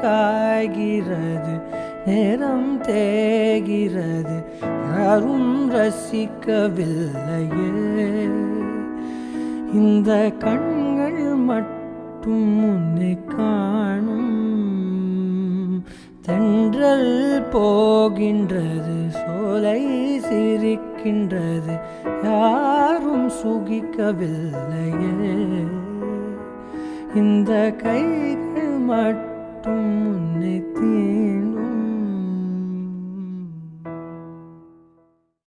காய்கிறது நேரம் தேகிறது யாரும் ரசிக்கவில்லையே. இந்த கண்கள் மட்டும் உன்னை காணும். தென்றல் போகின்றது சோலை சிரிக்கின்றது. யாரும் சுகிக்கவில்லையே. இந்த கைகள் மட்டும் உன்னை தீ